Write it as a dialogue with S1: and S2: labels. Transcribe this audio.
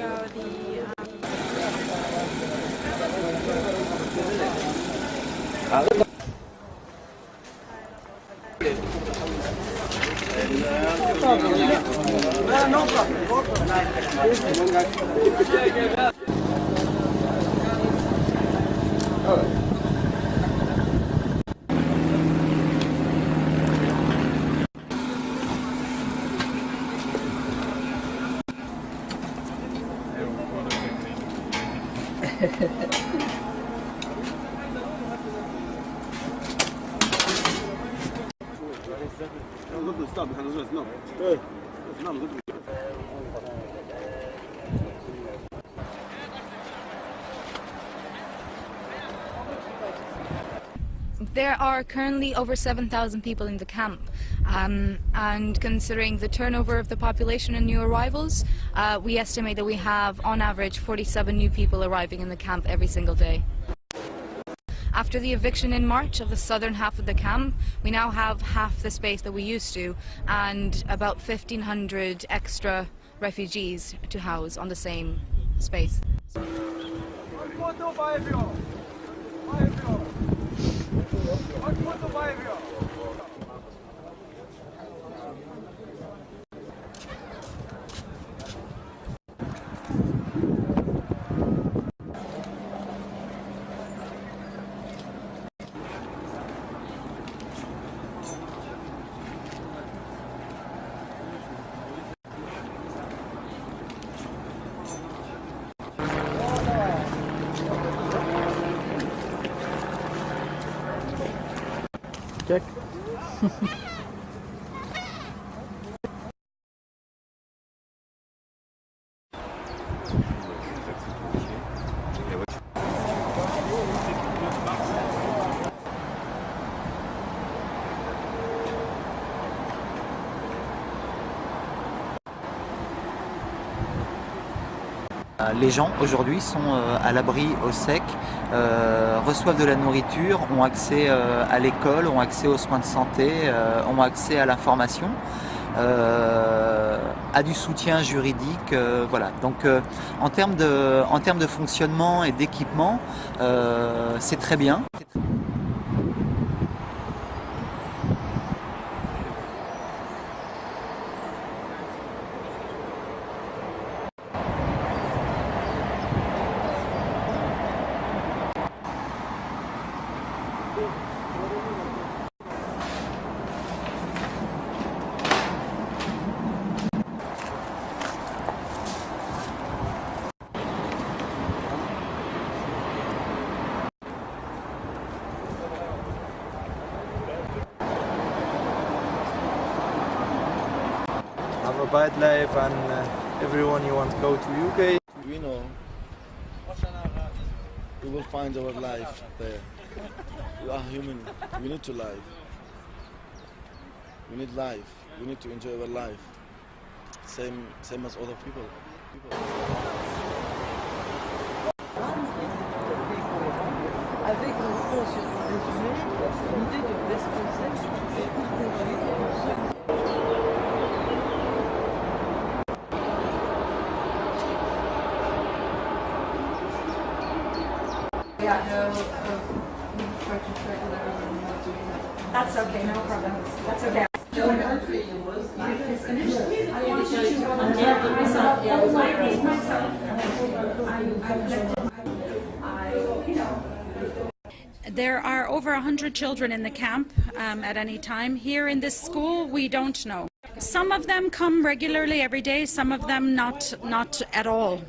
S1: go the. Um, no problem. No problem. There are currently over 7,000 people in the camp um, and considering the turnover of the population and new arrivals, uh, we estimate that we have on average 47 new people arriving in the camp every single day. After the eviction in March of the southern half of the camp, we now have half the space that we used to and about 1,500 extra refugees to house on the same space.
S2: çıkacak.
S3: Les gens aujourd'hui sont euh, à l'abri au sec, euh, reçoivent de la nourriture, ont accès euh, à l'école, ont accès aux soins de santé, euh, ont accès à l'information, euh, à du soutien juridique. euh, voilà. Donc euh, en, termes de, en termes de fonctionnement et d'équipement, euh, c'est très bien.
S4: Have a bad life and uh, everyone you want to go to UK.
S5: We know we will find our life there. We are human. We need to live. We need life. We need to enjoy our life. Same, same as other people. people.
S6: résumé, l'idée de best
S1: Yeah, no, That's okay, no problem. That's okay.
S7: There are over 100 children in the camp um, at any time. Here in this school, we don't know. Some of them come regularly every day, some of them not, not at all.